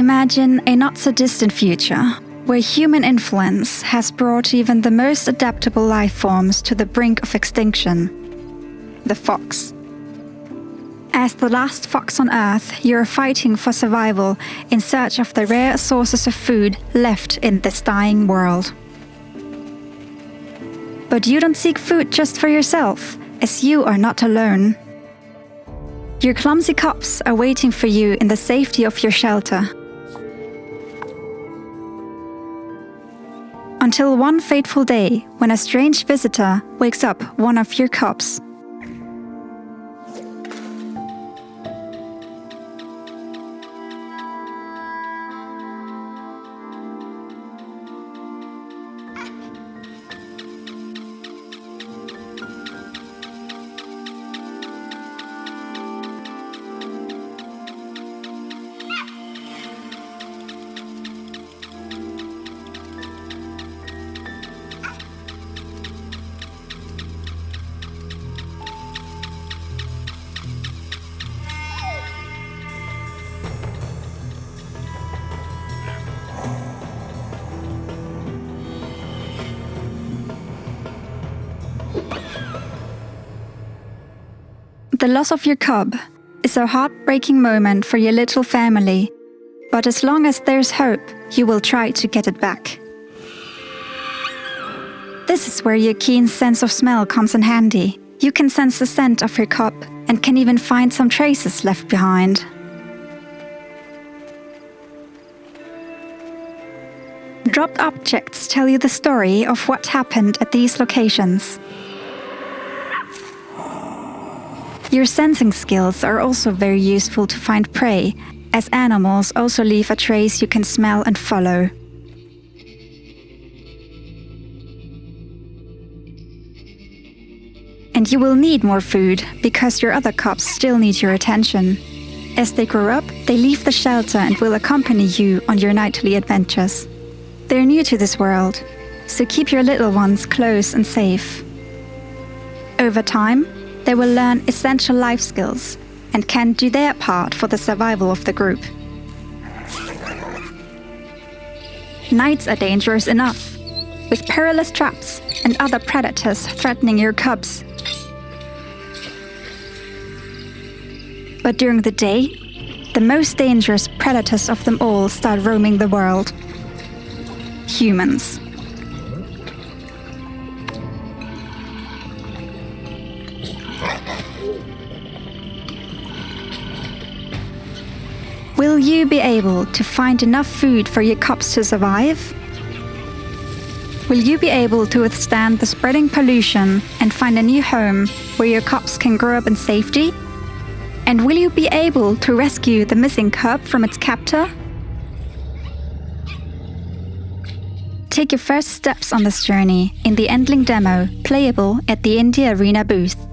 Imagine a not so distant future where human influence has brought even the most adaptable life forms to the brink of extinction the fox. As the last fox on Earth, you are fighting for survival in search of the rare sources of food left in this dying world. But you don't seek food just for yourself, as you are not alone. Your clumsy cubs are waiting for you in the safety of your shelter. Until one fateful day when a strange visitor wakes up one of your cubs. The loss of your cub is a heartbreaking moment for your little family, but as long as there's hope, you will try to get it back. This is where your keen sense of smell comes in handy. You can sense the scent of your cub and can even find some traces left behind. Dropped objects tell you the story of what happened at these locations. Your sensing skills are also very useful to find prey, as animals also leave a trace you can smell and follow. And you will need more food, because your other cubs still need your attention. As they grow up, they leave the shelter and will accompany you on your nightly adventures. They're new to this world, so keep your little ones close and safe. Over time, they will learn essential life skills and can do their part for the survival of the group. Nights are dangerous enough, with perilous traps and other predators threatening your cubs. But during the day, the most dangerous predators of them all start roaming the world. Humans. Will you be able to find enough food for your cubs to survive? Will you be able to withstand the spreading pollution and find a new home where your cubs can grow up in safety? And will you be able to rescue the missing cub from its captor? Take your first steps on this journey in the Endling demo, playable at the Indie Arena booth.